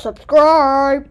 subscribe.